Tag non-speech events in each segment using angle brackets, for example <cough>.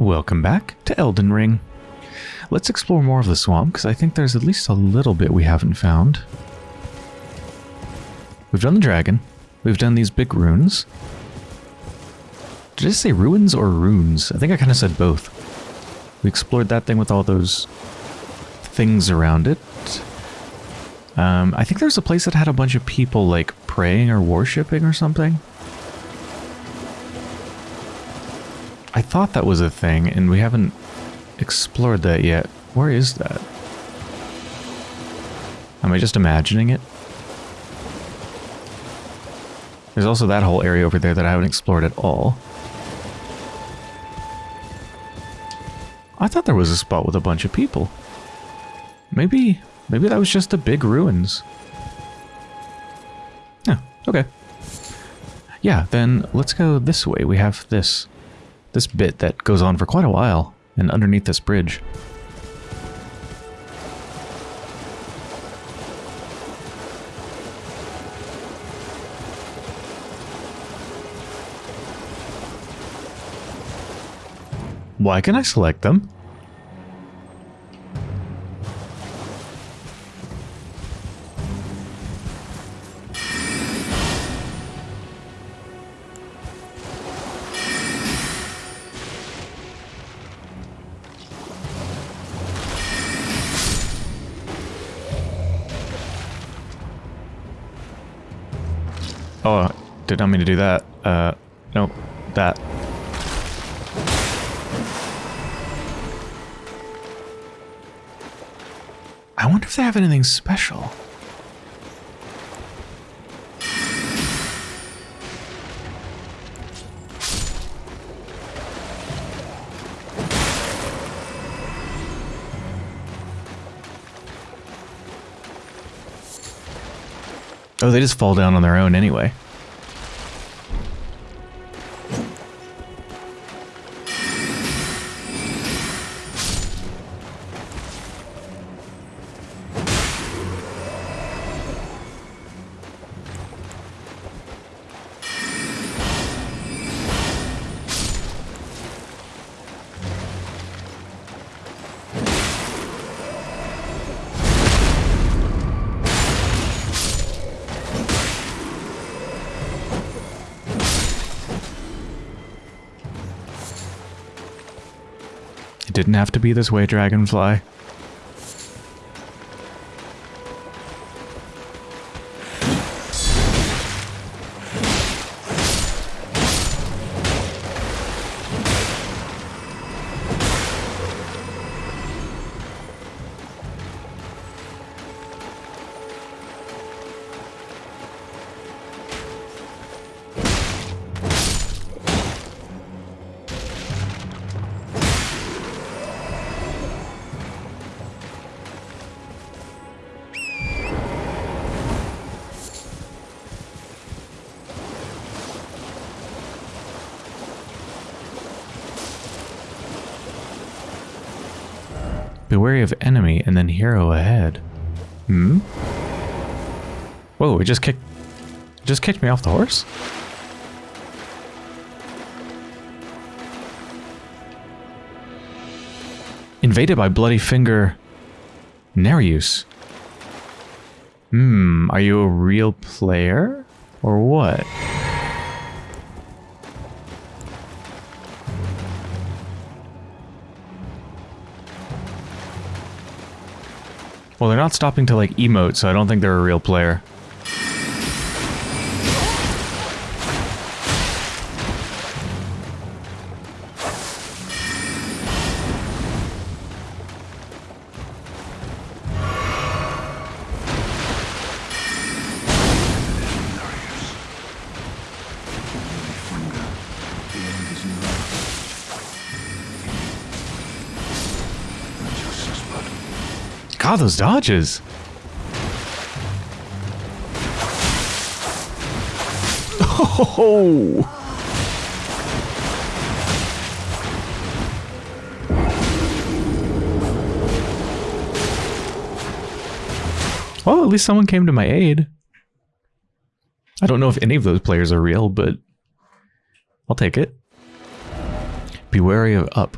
Welcome back to Elden Ring. Let's explore more of the swamp, because I think there's at least a little bit we haven't found. We've done the dragon. We've done these big runes. Did I say ruins or runes? I think I kind of said both. We explored that thing with all those things around it. Um, I think there's a place that had a bunch of people, like, praying or worshipping or something. I thought that was a thing, and we haven't explored that yet. Where is that? Am I just imagining it? There's also that whole area over there that I haven't explored at all. I thought there was a spot with a bunch of people. Maybe, maybe that was just the big ruins. Yeah, okay. Yeah, then let's go this way. We have this this bit that goes on for quite a while, and underneath this bridge. Why can I select them? Not mean to do that. Uh, that. I wonder if they have anything special. Oh, they just fall down on their own anyway. Have to be this way, Dragonfly. It just kicked... just kicked me off the horse? Invaded by Bloody Finger... Nerijus. Hmm, are you a real player? Or what? Well, they're not stopping to, like, emote, so I don't think they're a real player. God, those dodges! Oh! <laughs> Well, at least someone came to my aid. I don't know if any of those players are real, but I'll take it. Be wary of up.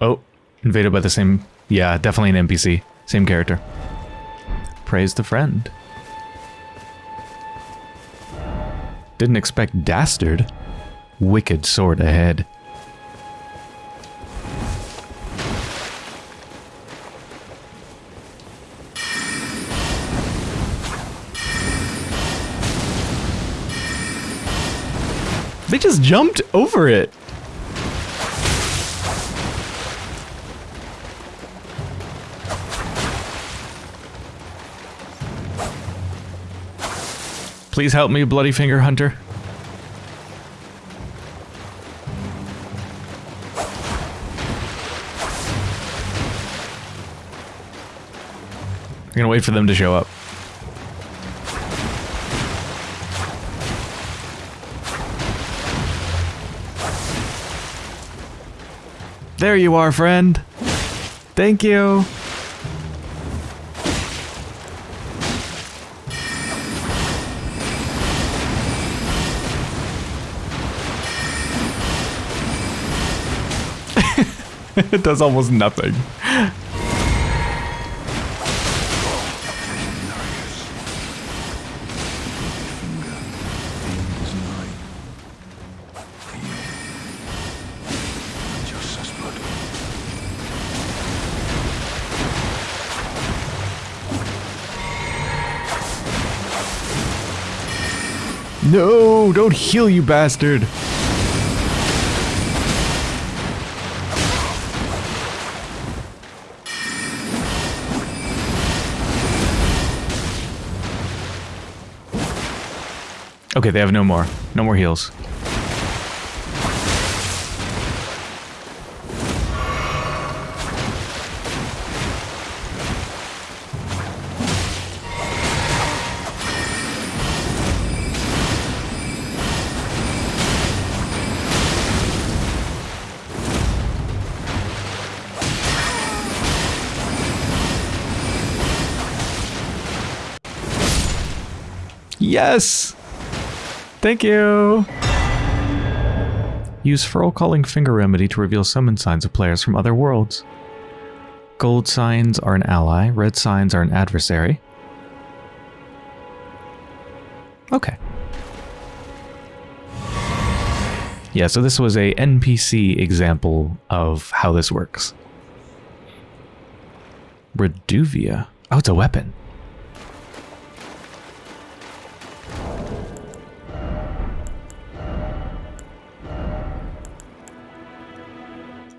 Oh, invaded by the same... Yeah, definitely an NPC. Same character. Praise the friend. Didn't expect Dastard. Wicked sword ahead. They just jumped over it. Please help me, Bloody Finger Hunter. I'm gonna wait for them to show up. There you are, friend. Thank you. <laughs> it does almost nothing. No, don't heal, you bastard. Okay, they have no more. No more heals. Yes! Thank you! Use Furl Calling Finger Remedy to reveal summon signs of players from other worlds. Gold signs are an ally, red signs are an adversary. Okay. Yeah, so this was a NPC example of how this works. Reduvia. Oh, it's a weapon.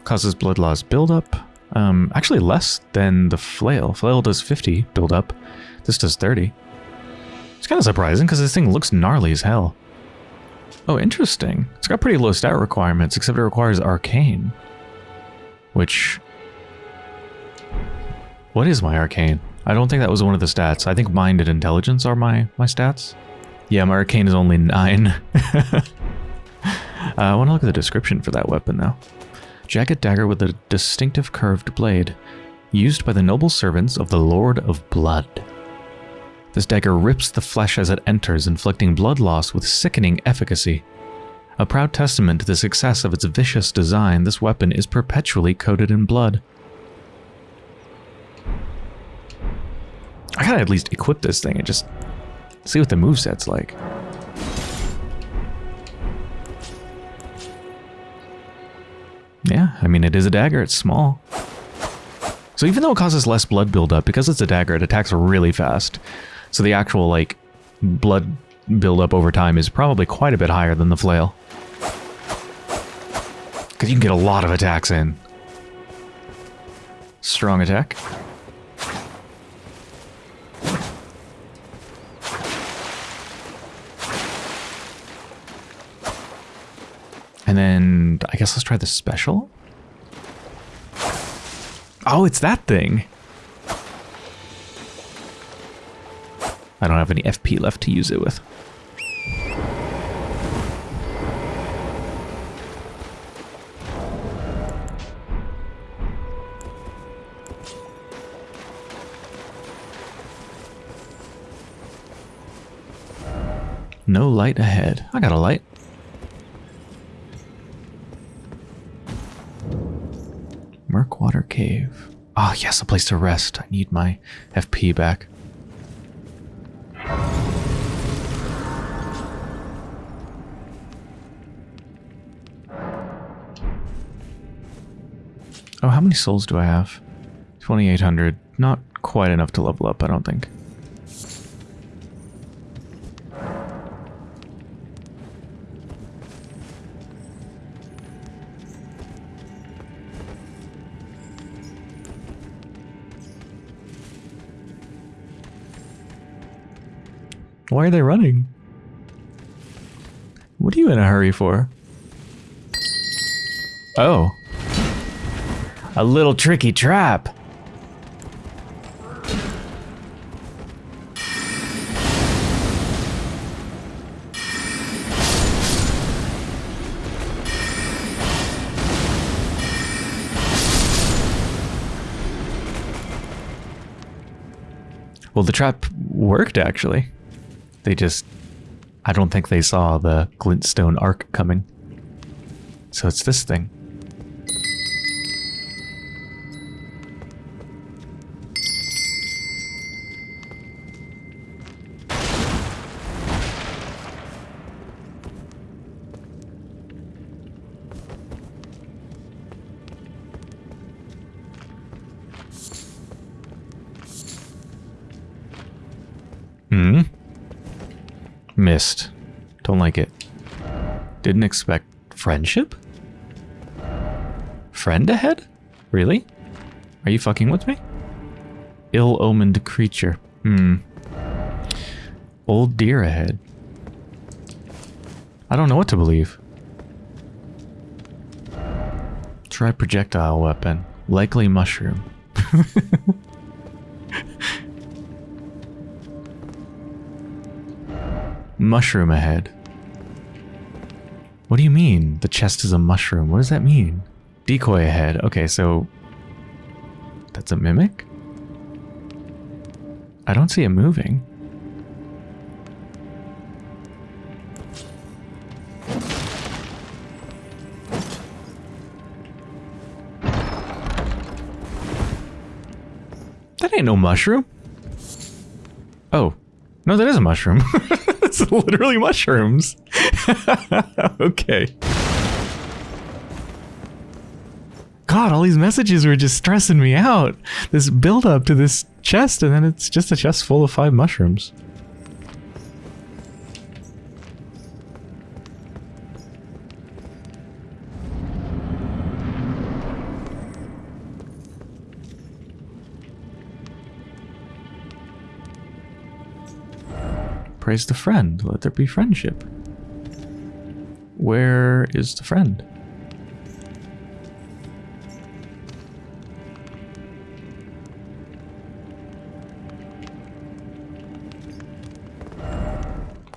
Causes blood loss buildup. Um, actually less than the flail. Flail does 50 buildup. This does 30. It's kind of surprising because this thing looks gnarly as hell. Oh, interesting. It's got pretty low stat requirements, except it requires arcane. Which... What is my arcane? I don't think that was one of the stats. I think mind and intelligence are my, my stats. Yeah, my arcane is only 9. <laughs> uh, I want to look at the description for that weapon now jagged dagger with a distinctive curved blade, used by the noble servants of the Lord of Blood. This dagger rips the flesh as it enters, inflicting blood loss with sickening efficacy. A proud testament to the success of its vicious design, this weapon is perpetually coated in blood. I gotta at least equip this thing and just see what the moveset's like. Yeah, I mean, it is a dagger. It's small. So even though it causes less blood buildup, because it's a dagger, it attacks really fast. So the actual, like, blood buildup over time is probably quite a bit higher than the flail. Because you can get a lot of attacks in. Strong attack. Then I guess let's try the special. Oh, it's that thing. I don't have any FP left to use it with. No light ahead. I got a light. Murkwater Cave. Ah, yes, a place to rest. I need my FP back. Oh, how many souls do I have? 2,800. Not quite enough to level up, I don't think. Why are they running? What are you in a hurry for? Oh. A little tricky trap. Well, the trap worked actually. They just... I don't think they saw the glintstone arc coming. So it's this thing. Missed. Don't like it. Didn't expect friendship? Friend ahead? Really? Are you fucking with me? Ill-omened creature. Hmm. Old deer ahead. I don't know what to believe. Try projectile weapon. Likely mushroom. <laughs> mushroom ahead. What do you mean? The chest is a mushroom. What does that mean? Decoy ahead. Okay, so... That's a mimic? I don't see it moving. That ain't no mushroom. Oh. No, that is a mushroom. <laughs> it's <laughs> literally mushrooms. <laughs> okay. God, all these messages were just stressing me out. This build up to this chest, and then it's just a chest full of five mushrooms. Praise the friend. Let there be friendship. Where is the friend?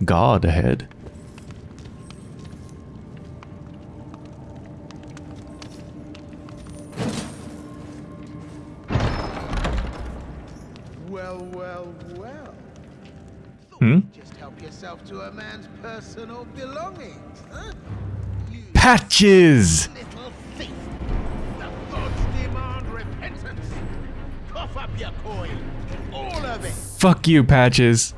God ahead. Yourself to a man's personal belongings, huh? You Patches! little thief. The gods demand repentance. Cough up your coin. All of it. Fuck you, Patches.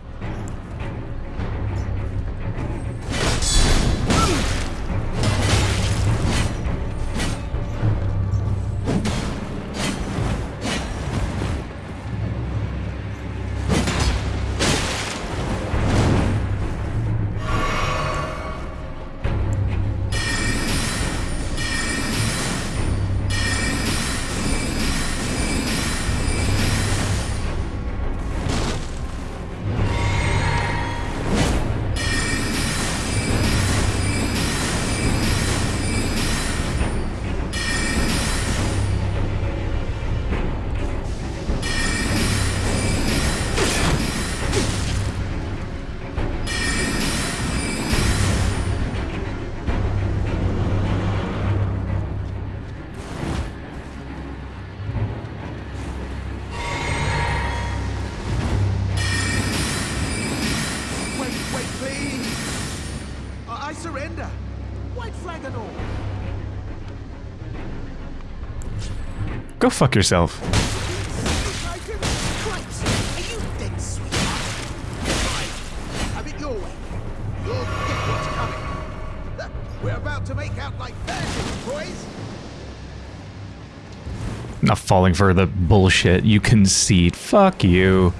Like fuck yourself. Not falling for the bullshit. You concede. Fuck you.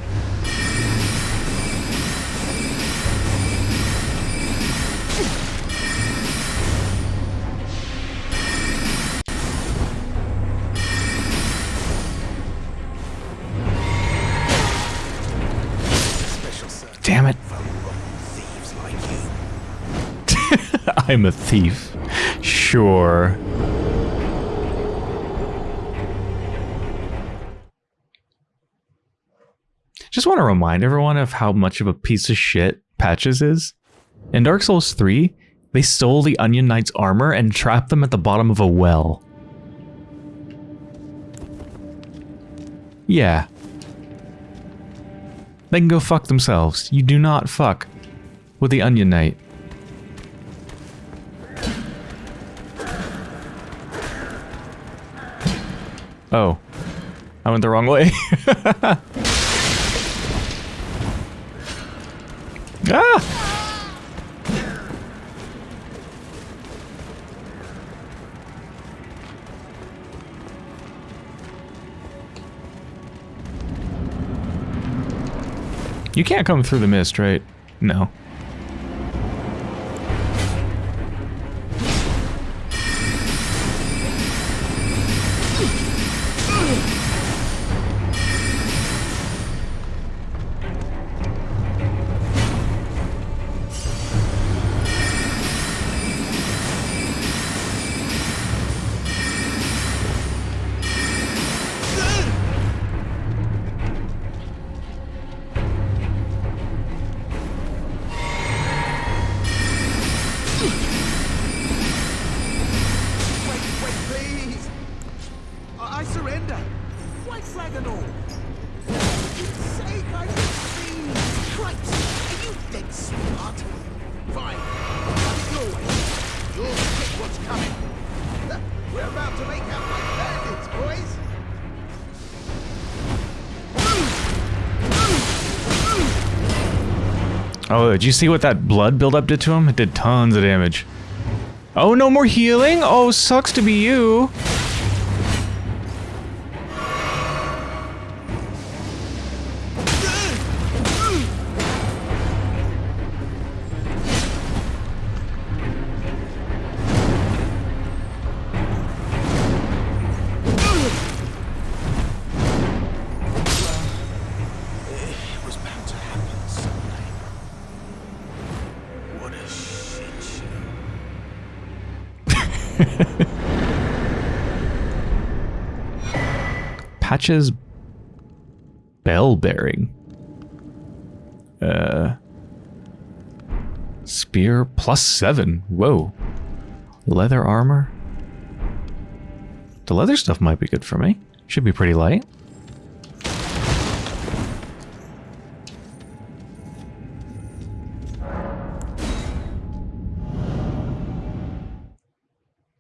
I'm a thief. Sure. Just want to remind everyone of how much of a piece of shit Patches is. In Dark Souls 3, they stole the Onion Knight's armor and trapped them at the bottom of a well. Yeah. They can go fuck themselves. You do not fuck with the Onion Knight. Oh. I went the wrong way. <laughs> ah! You can't come through the mist, right? No. You see what that blood buildup did to him? It did tons of damage. Oh, no more healing? Oh, sucks to be you. Patches bell bearing. Uh Spear plus seven. Whoa. Leather armor. The leather stuff might be good for me. Should be pretty light.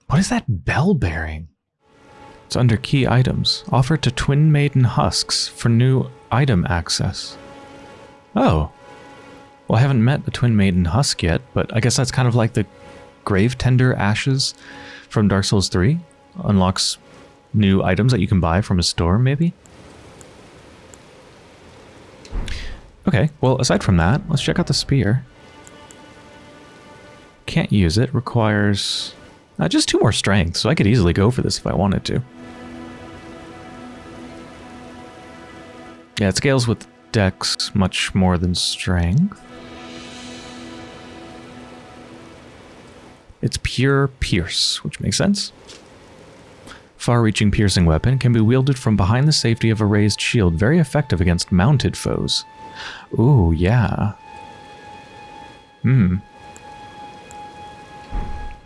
What is that bell bearing? Under key items. Offered to Twin Maiden Husks for new item access. Oh. Well, I haven't met the Twin Maiden Husk yet, but I guess that's kind of like the Grave Tender Ashes from Dark Souls 3. Unlocks new items that you can buy from a store, maybe? Okay, well, aside from that, let's check out the spear. Can't use it. Requires uh, just two more strength, so I could easily go for this if I wanted to. Yeah, it scales with dex much more than strength. It's pure pierce, which makes sense. Far-reaching piercing weapon can be wielded from behind the safety of a raised shield, very effective against mounted foes. Ooh, yeah. Hmm.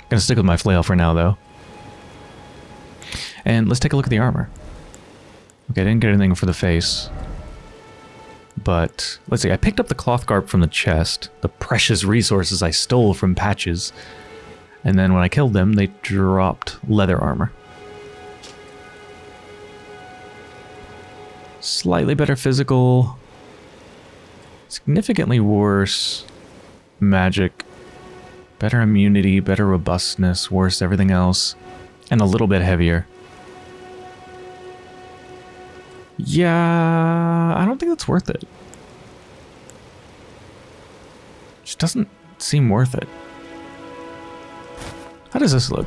Gonna stick with my flail for now, though. And let's take a look at the armor. Okay, I didn't get anything for the face. But, let's see, I picked up the cloth garb from the chest, the precious resources I stole from Patches. And then when I killed them, they dropped leather armor. Slightly better physical. Significantly worse magic. Better immunity, better robustness, worse everything else. And a little bit heavier. Yeah, I don't think that's worth it. Just doesn't seem worth it. How does this look?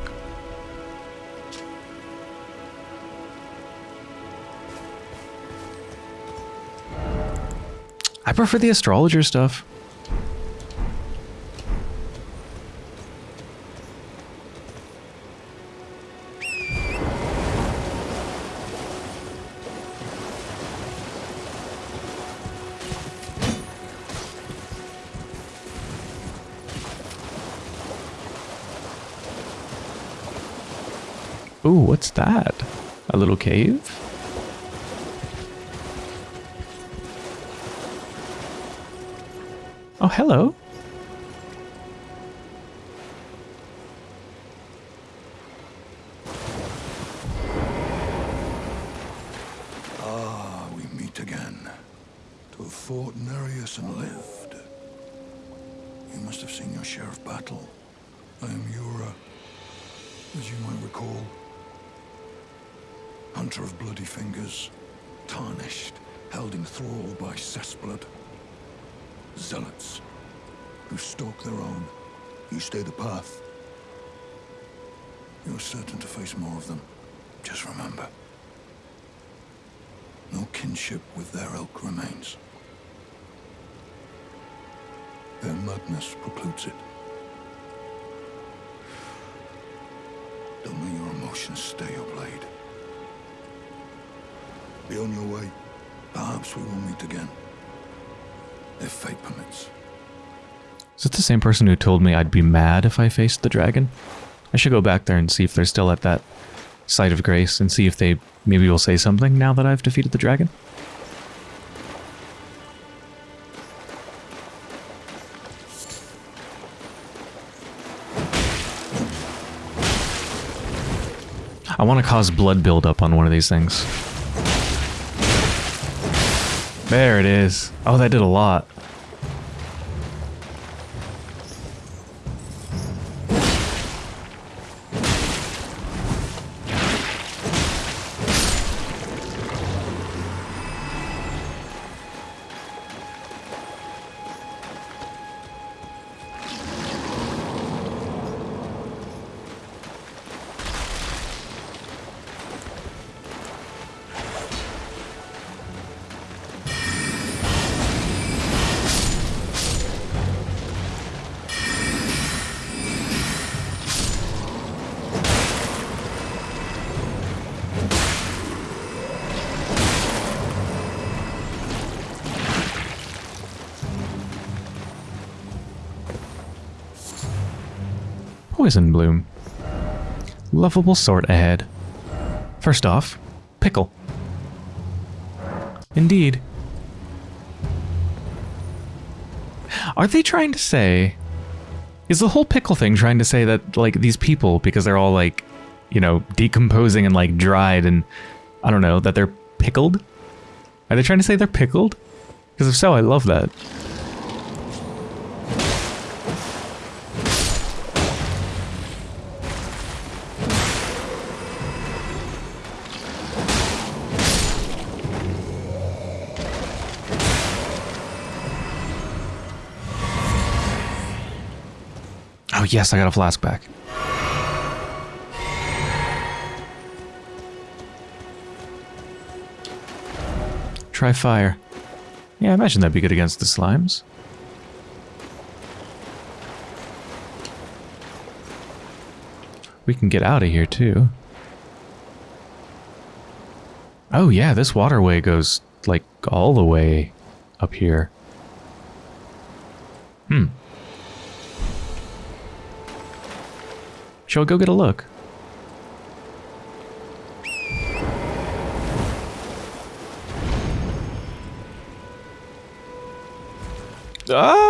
I prefer the astrologer stuff. That? A little cave? Oh, hello. Is it the same person who told me I'd be mad if I faced the dragon? I should go back there and see if they're still at that site of grace and see if they maybe will say something now that I've defeated the dragon. I want to cause blood buildup on one of these things. There it is. Oh, that did a lot. Poison Bloom. Lovable sort ahead. First off, pickle. Indeed. Are they trying to say... Is the whole pickle thing trying to say that, like, these people, because they're all, like, you know, decomposing and, like, dried and, I don't know, that they're pickled? Are they trying to say they're pickled? Because if so, I love that. Oh yes, I got a flask back. Try fire. Yeah, I imagine that'd be good against the slimes. We can get out of here too. Oh yeah, this waterway goes like all the way up here. Hmm. Shall we go get a look? Ah!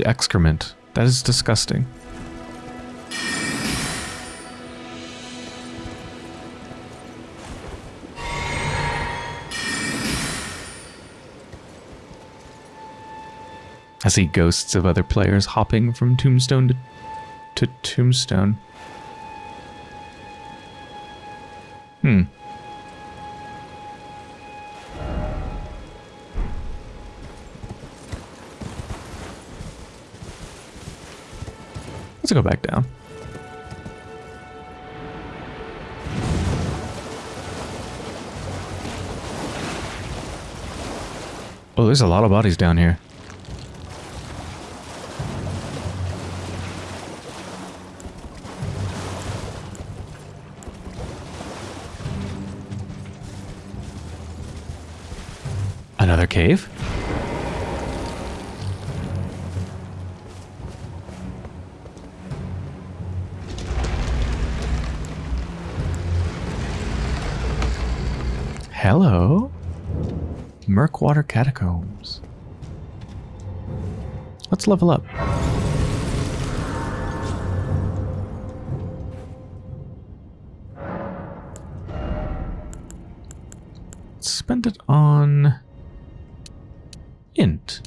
Tinged excrement. That is disgusting. I see ghosts of other players hopping from tombstone to, to tombstone. Go back down. Oh, there's a lot of bodies down here. Another cave? Hello? Murkwater Catacombs. Let's level up. Spend it on... Int.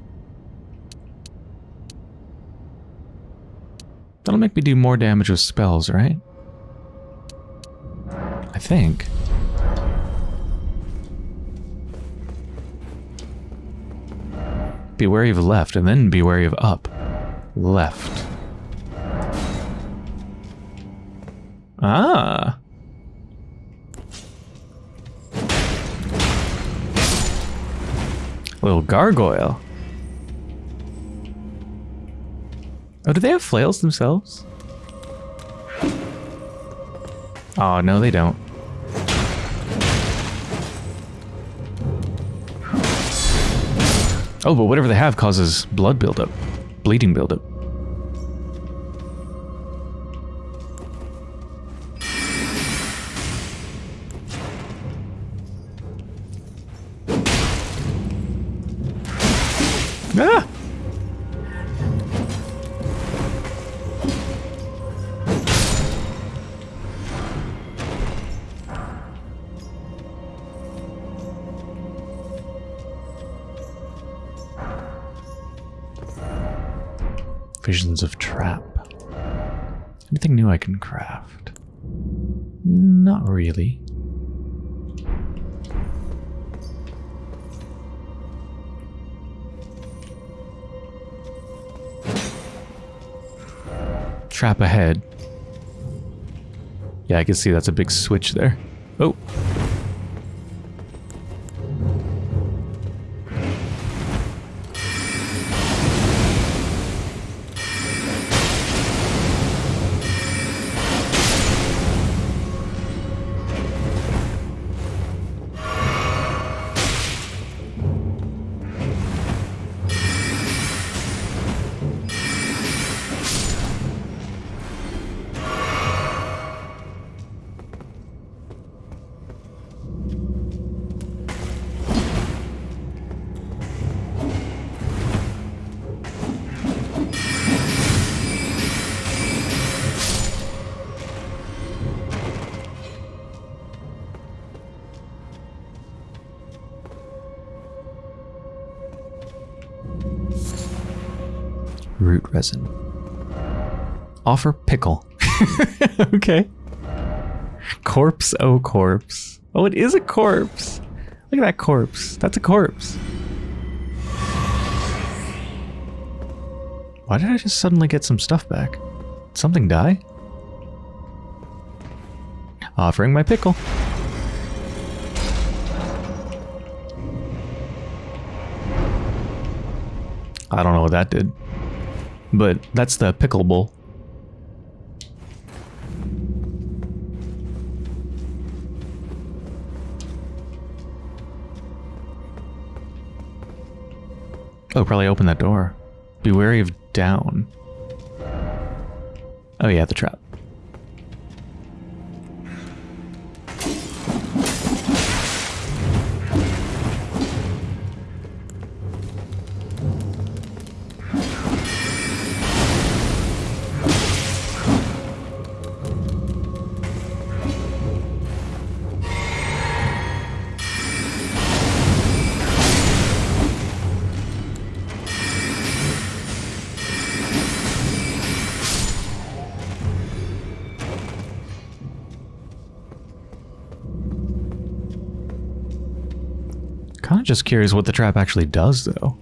That'll make me do more damage with spells, right? I think. Be wary of left, and then be wary of up. Left. Ah. Little gargoyle. Oh, do they have flails themselves? Oh, no, they don't. Oh, but whatever they have causes blood buildup. Bleeding buildup. I can craft? Not really. Trap ahead. Yeah, I can see that's a big switch there. Oh. Root resin. Offer pickle. <laughs> okay. Corpse, oh corpse. Oh, it is a corpse. Look at that corpse. That's a corpse. Why did I just suddenly get some stuff back? Did something die? Offering my pickle. I don't know what that did. But that's the pickle bowl. Oh, probably open that door. Be wary of down. Oh yeah, the trap. Just curious what the trap actually does, though.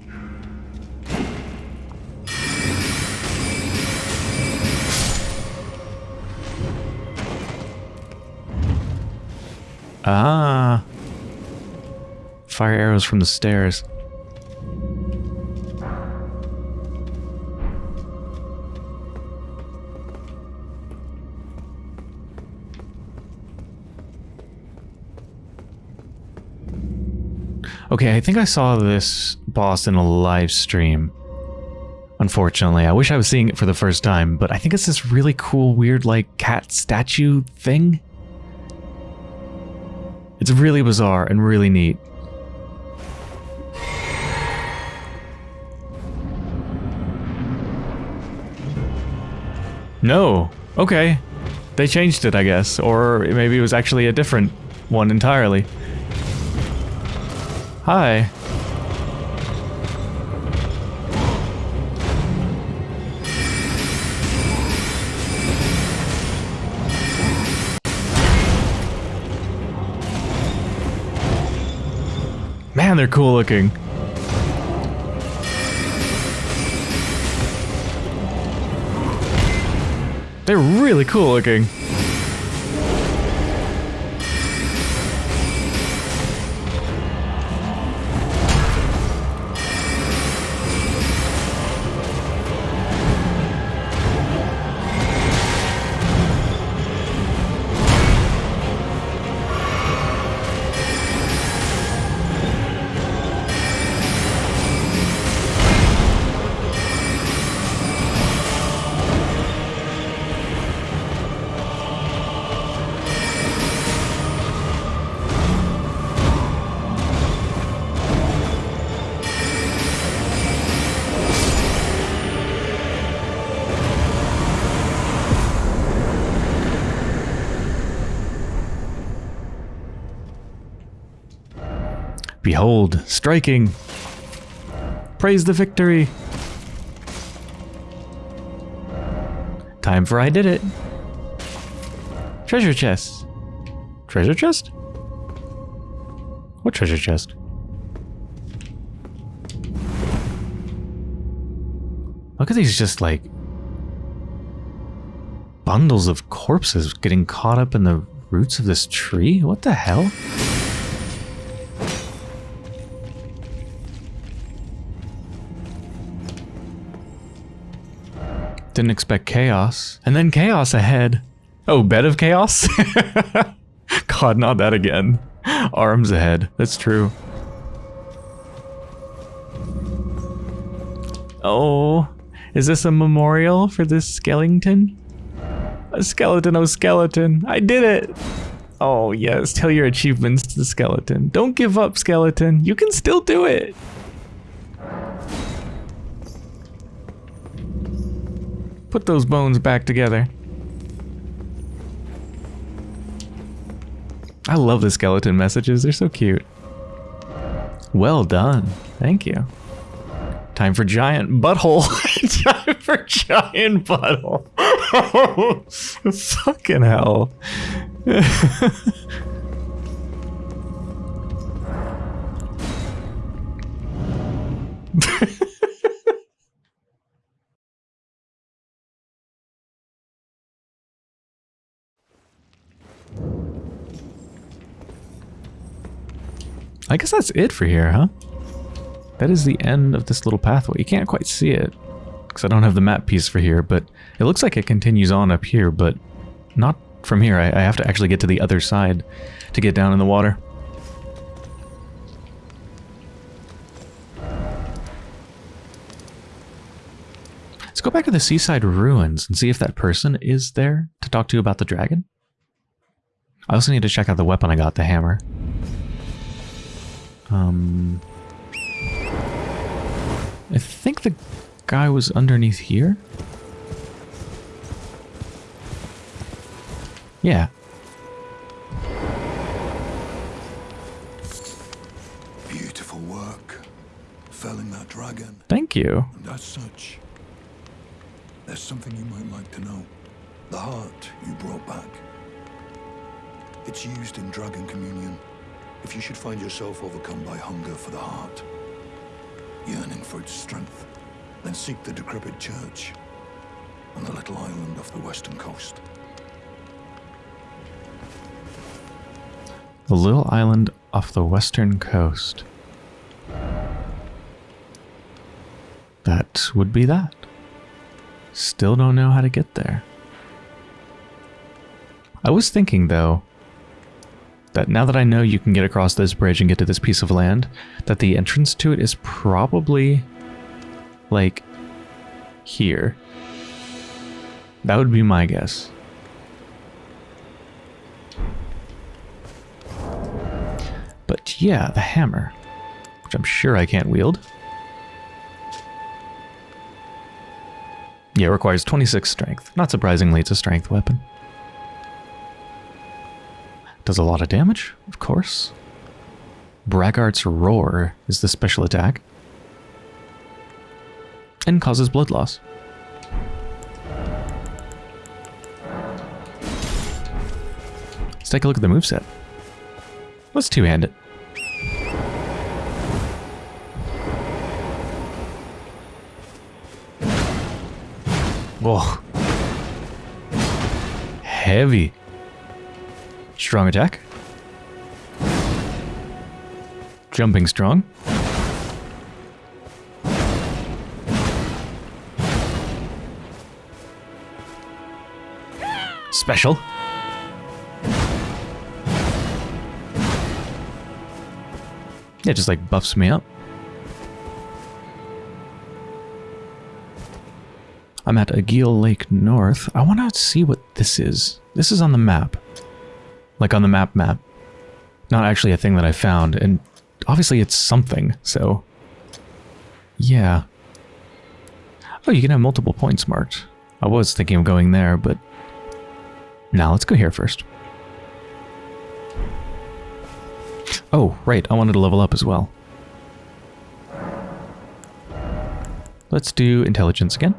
Ah. Fire arrows from the stairs. Okay, I think I saw this boss in a live stream. Unfortunately, I wish I was seeing it for the first time, but I think it's this really cool, weird, like, cat statue thing. It's really bizarre and really neat. No. Okay. They changed it, I guess. Or maybe it was actually a different one entirely. Hi. Man, they're cool looking. They're really cool looking. Behold, striking. Praise the victory. Time for I did it. Treasure chest. Treasure chest? What treasure chest? Look at these just like bundles of corpses getting caught up in the roots of this tree? What the hell? Didn't expect chaos. And then chaos ahead. Oh, bed of chaos? <laughs> God, not that again. Arms ahead. That's true. Oh, is this a memorial for this skeleton? A skeleton, oh skeleton. I did it! Oh yes, tell your achievements to the skeleton. Don't give up, skeleton. You can still do it. Put those bones back together. I love the skeleton messages. They're so cute. Well done. Thank you. Time for giant butthole. <laughs> Time for giant butthole. <laughs> Fucking hell. <laughs> I guess that's it for here, huh? That is the end of this little pathway. You can't quite see it because I don't have the map piece for here, but it looks like it continues on up here, but not from here. I, I have to actually get to the other side to get down in the water. Let's go back to the seaside ruins and see if that person is there to talk to you about the dragon. I also need to check out the weapon I got, the hammer. Um, I think the guy was underneath here. Yeah. Beautiful work. Felling that dragon. Thank you. And as such, there's something you might like to know. The heart you brought back. It's used in dragon communion. If you should find yourself overcome by hunger for the heart, yearning for its strength, then seek the decrepit church on the little island off the western coast. The little island off the western coast. That would be that. Still don't know how to get there. I was thinking, though, that now that I know you can get across this bridge and get to this piece of land, that the entrance to it is probably, like, here. That would be my guess. But yeah, the hammer, which I'm sure I can't wield. Yeah, it requires 26 strength. Not surprisingly, it's a strength weapon. Does a lot of damage, of course. Braggart's Roar is the special attack. And causes blood loss. Let's take a look at the moveset. Let's two-hand it. Whoa. Heavy. Strong attack. Jumping strong. Special. Yeah, just like buffs me up. I'm at Agheel Lake North. I want to see what this is. This is on the map. Like on the map map. Not actually a thing that I found, and obviously it's something, so... Yeah. Oh, you can have multiple points marked. I was thinking of going there, but... Now let's go here first. Oh, right, I wanted to level up as well. Let's do intelligence again.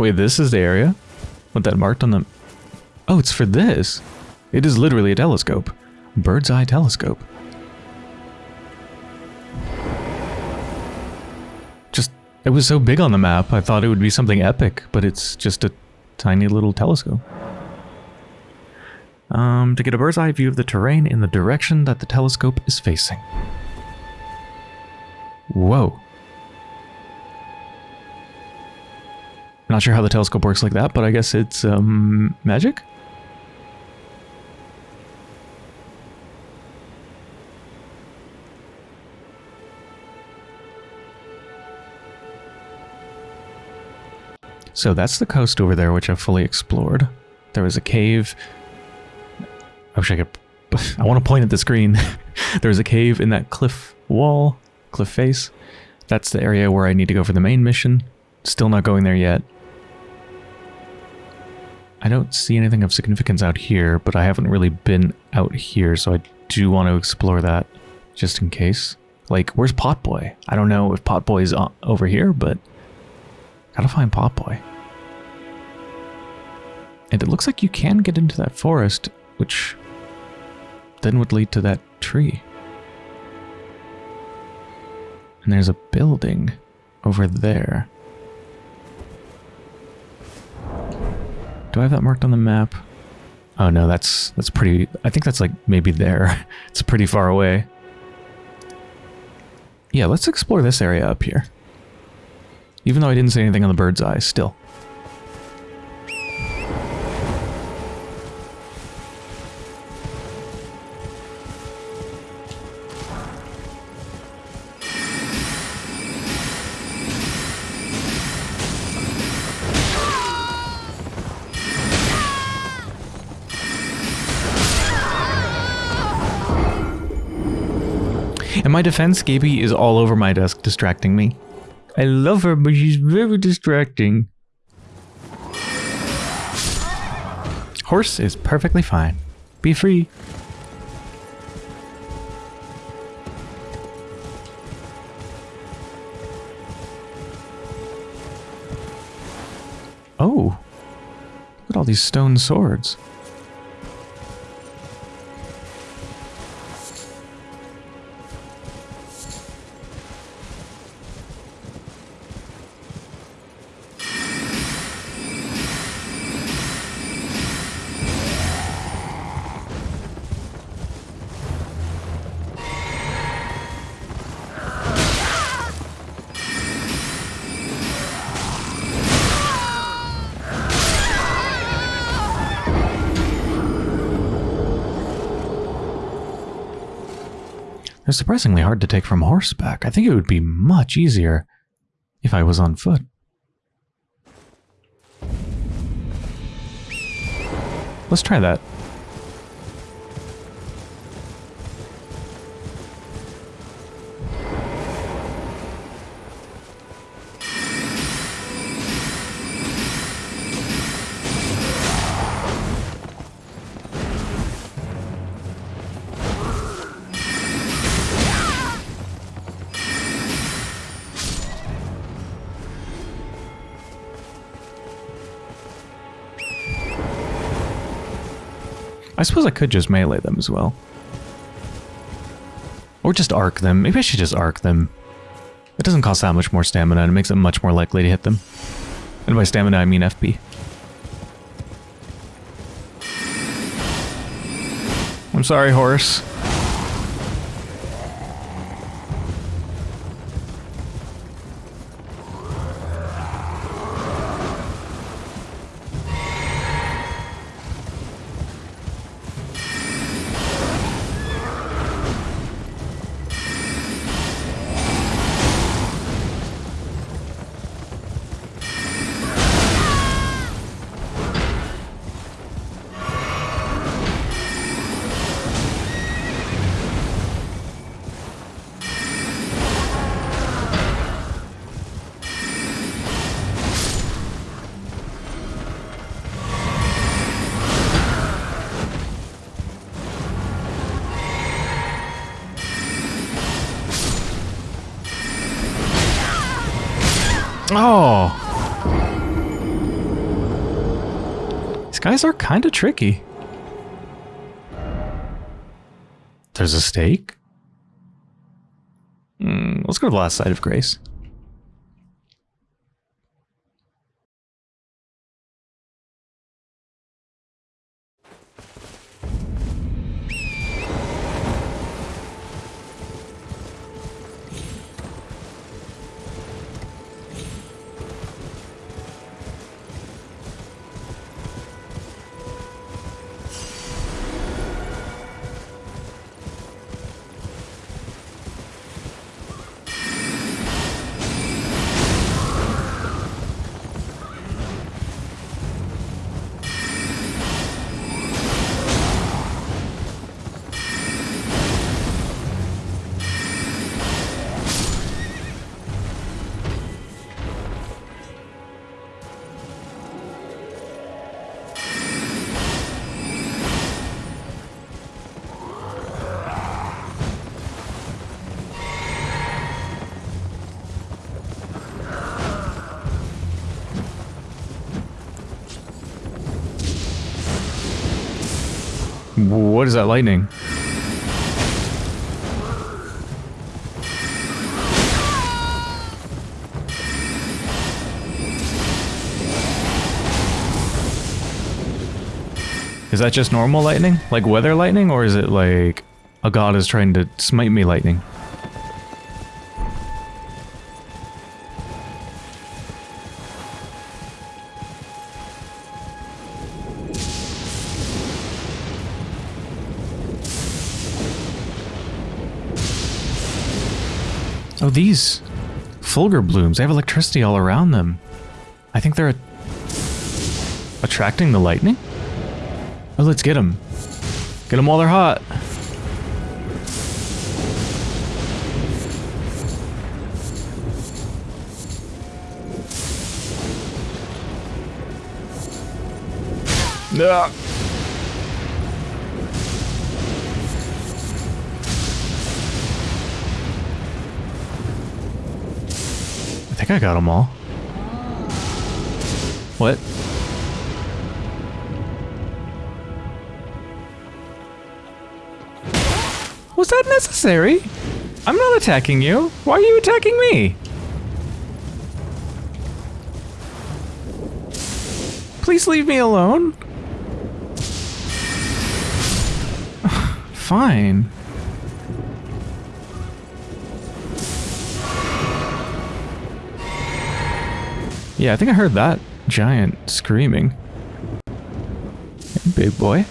Wait, this is the area? With that marked on the... Oh, it's for this. It is literally a telescope. Bird's eye telescope. Just, it was so big on the map, I thought it would be something epic, but it's just a tiny little telescope. Um, to get a bird's eye view of the terrain in the direction that the telescope is facing. Whoa. Not sure how the telescope works like that, but I guess it's um, magic? So that's the coast over there, which I've fully explored. There was a cave. I wish I could... <laughs> I want to point at the screen. <laughs> there was a cave in that cliff wall, cliff face. That's the area where I need to go for the main mission. Still not going there yet. I don't see anything of significance out here, but I haven't really been out here, so I do want to explore that just in case. Like, where's Potboy? I don't know if Potboy is uh, over here, but gotta find Potboy. And it looks like you can get into that forest, which then would lead to that tree. And there's a building over there. Do I have that marked on the map? Oh no, that's that's pretty... I think that's like maybe there. <laughs> it's pretty far away. Yeah, let's explore this area up here. Even though I didn't say anything on the bird's eye, still. In my defense, Gaby is all over my desk distracting me. I love her, but she's very distracting. Horse is perfectly fine. Be free. Oh. Look at all these stone swords. Surprisingly hard to take from horseback. I think it would be much easier if I was on foot. Let's try that. I suppose I could just melee them as well. Or just arc them. Maybe I should just arc them. It doesn't cost that much more stamina and it makes it much more likely to hit them. And by stamina I mean FP. I'm sorry, horse. Kind of tricky. There's a stake? Mm, let's go to the last side of Grace. What is that lightning? Is that just normal lightning? Like weather lightning? Or is it like a god is trying to smite me lightning? Oh, these Fulgur blooms, they have electricity all around them. I think they're attracting the lightning? Oh, let's get them. Get them while they're hot. Yeah. I got them all. What? Was that necessary? I'm not attacking you. Why are you attacking me? Please leave me alone. <sighs> Fine. Yeah, I think I heard that giant screaming. Hey, big boy.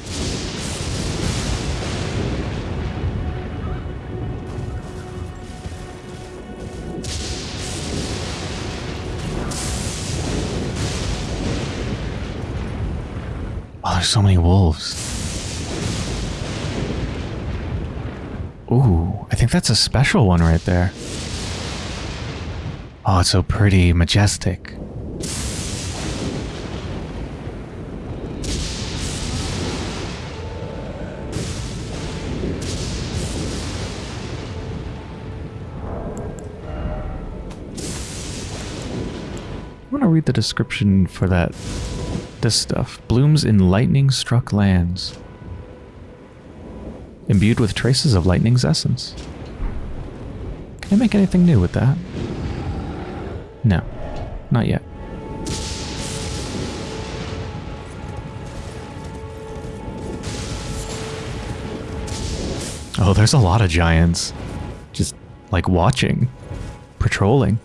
Oh, there's so many wolves. Ooh, I think that's a special one right there. Oh, it's so pretty, majestic. Read the description for that. This stuff. Blooms in lightning struck lands. Imbued with traces of lightning's essence. Can I make anything new with that? No. Not yet. Oh, there's a lot of giants. Just, like, watching. Patrolling.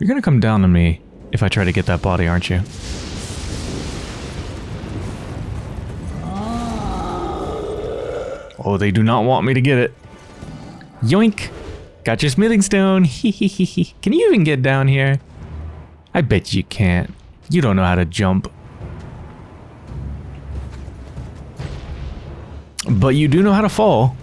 You're gonna come down on me if I try to get that body, aren't you? Oh, they do not want me to get it. Yoink! Got your smithing stone. <laughs> Can you even get down here? I bet you can't. You don't know how to jump. But you do know how to fall.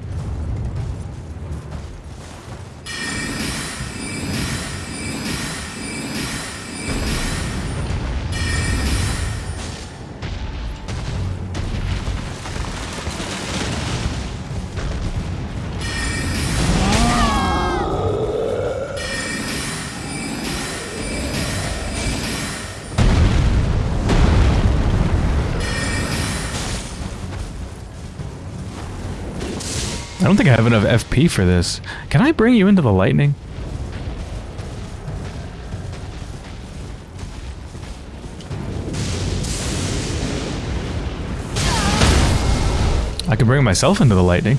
Don't think I have enough FP for this. Can I bring you into the lightning? I can bring myself into the lightning.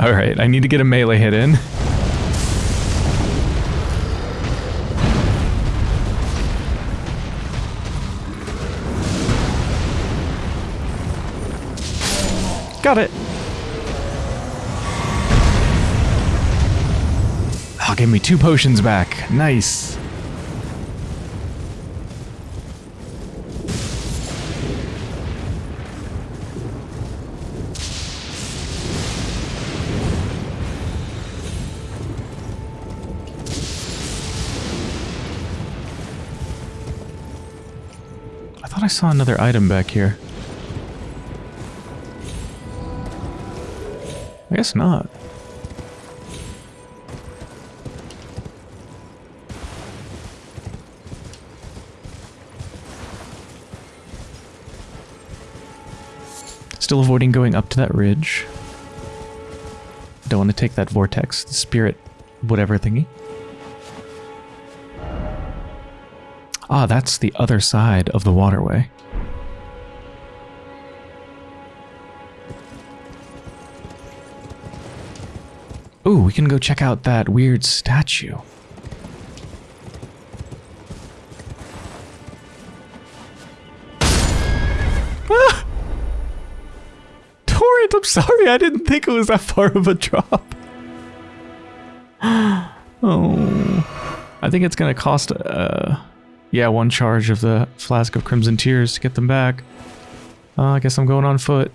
Alright, I need to get a melee hit in. Got it. Oh, give me two potions back. Nice. Saw another item back here. I guess not. Still avoiding going up to that ridge. Don't want to take that vortex, the spirit, whatever thingy. Ah, that's the other side of the waterway. Ooh, we can go check out that weird statue. Ah! Torrent, I'm sorry, I didn't think it was that far of a drop. <gasps> oh. I think it's gonna cost, uh yeah, one charge of the Flask of Crimson Tears to get them back. Uh, I guess I'm going on foot.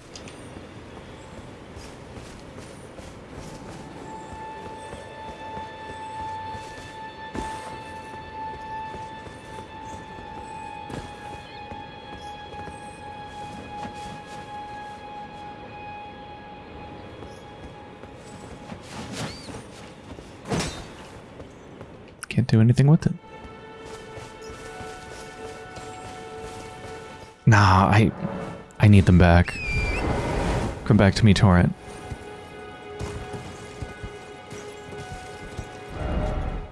Can't do anything with it. Nah, I I need them back. Come back to me, Torrent.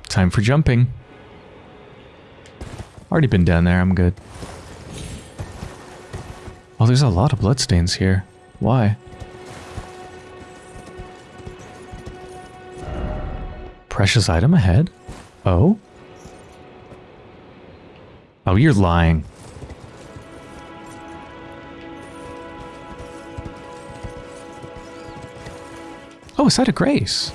Time for jumping. Already been down there, I'm good. Oh, there's a lot of bloodstains here. Why? Precious item ahead? Oh? Oh, you're lying. Oh, a site of grace.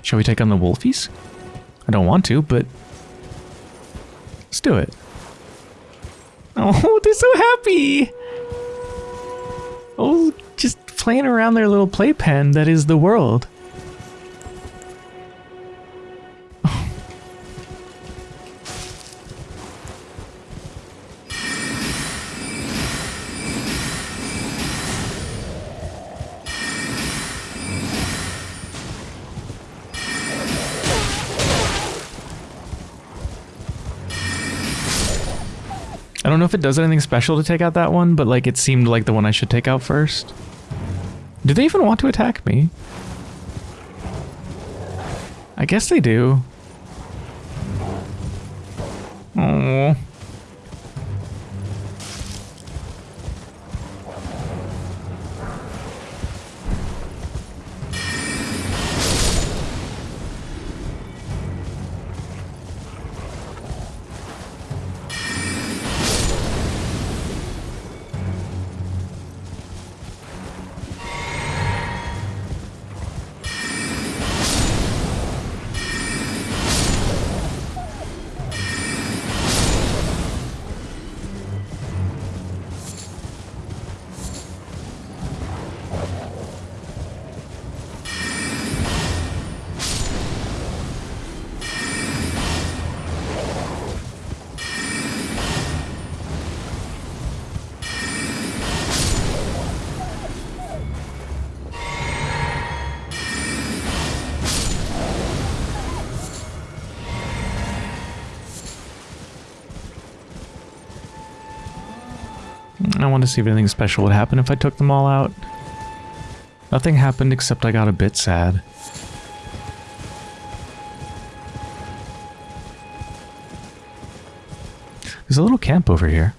Shall we take on the wolfies? I don't want to, but let's do it. <laughs> Oh, they're so happy! Oh, just playing around their little playpen that is the world. I don't know if it does anything special to take out that one, but like it seemed like the one I should take out first. Do they even want to attack me? I guess they do. Oh. I want to see if anything special would happen if I took them all out. Nothing happened except I got a bit sad. There's a little camp over here.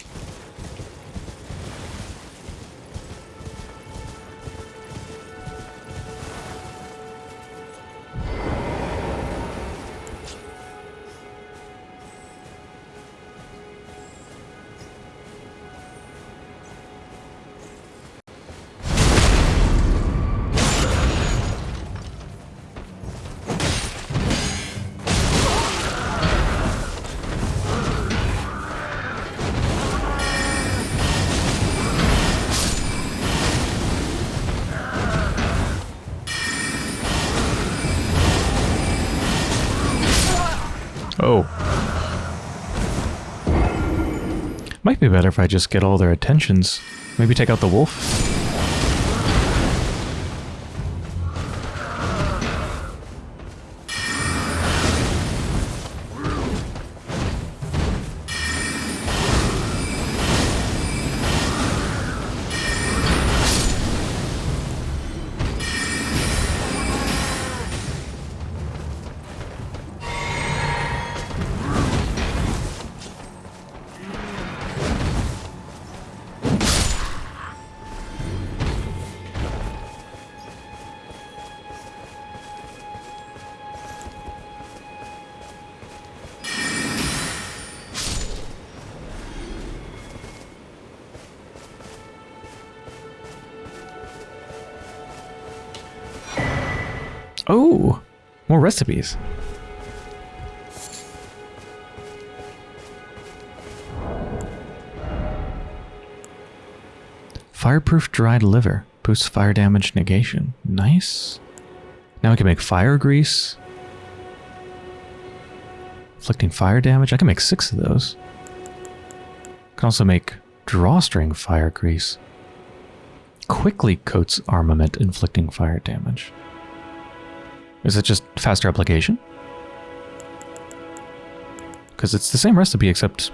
Might be better if I just get all their attentions. Maybe take out the wolf? Recipes. Fireproof dried liver. Boosts fire damage negation. Nice. Now I can make fire grease. Inflicting fire damage. I can make six of those. Can also make drawstring fire grease. Quickly coats armament, inflicting fire damage. Is it just faster application? Because it's the same recipe except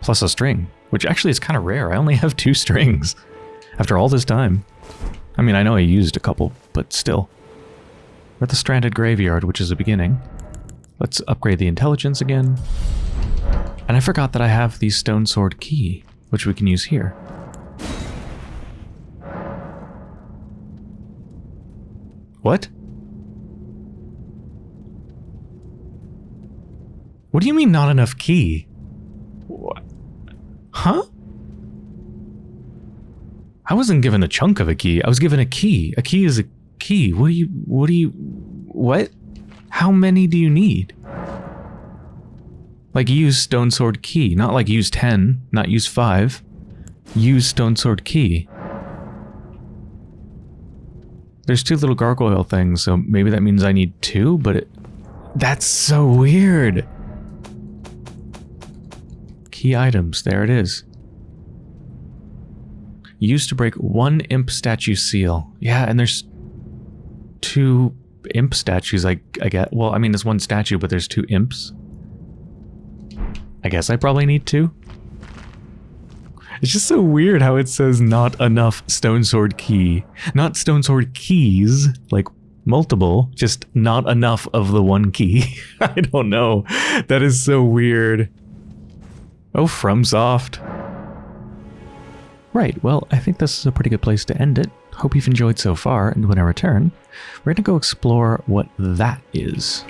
plus a string, which actually is kind of rare. I only <laughs> have two strings after all this time. I mean, I know I used a couple, but still. We're at the Stranded Graveyard, which is a beginning. Let's upgrade the intelligence again. And I forgot that I have the Stone Sword key, which we can use here. What? What do you mean not enough key? What? Huh? I wasn't given a chunk of a key. I was given a key. A key is a key. What do you, what do you, what? How many do you need? Like use Stone Sword Key, not like use 10, not use 5. Use Stone Sword Key. There's two little gargoyle things, so maybe that means I need two, but it, that's so weird. Key items, there it is. Used to break one imp statue seal. Yeah, and there's two imp statues, I, I get. Well, I mean, there's one statue, but there's two imps. I guess I probably need two. It's just so weird how it says not enough stone sword key. Not stone sword keys, like multiple, just not enough of the one key. <laughs> I don't know. That is so weird. Oh, FromSoft. Right, well, I think this is a pretty good place to end it. Hope you've enjoyed so far, and when I return, we're going to go explore what that is.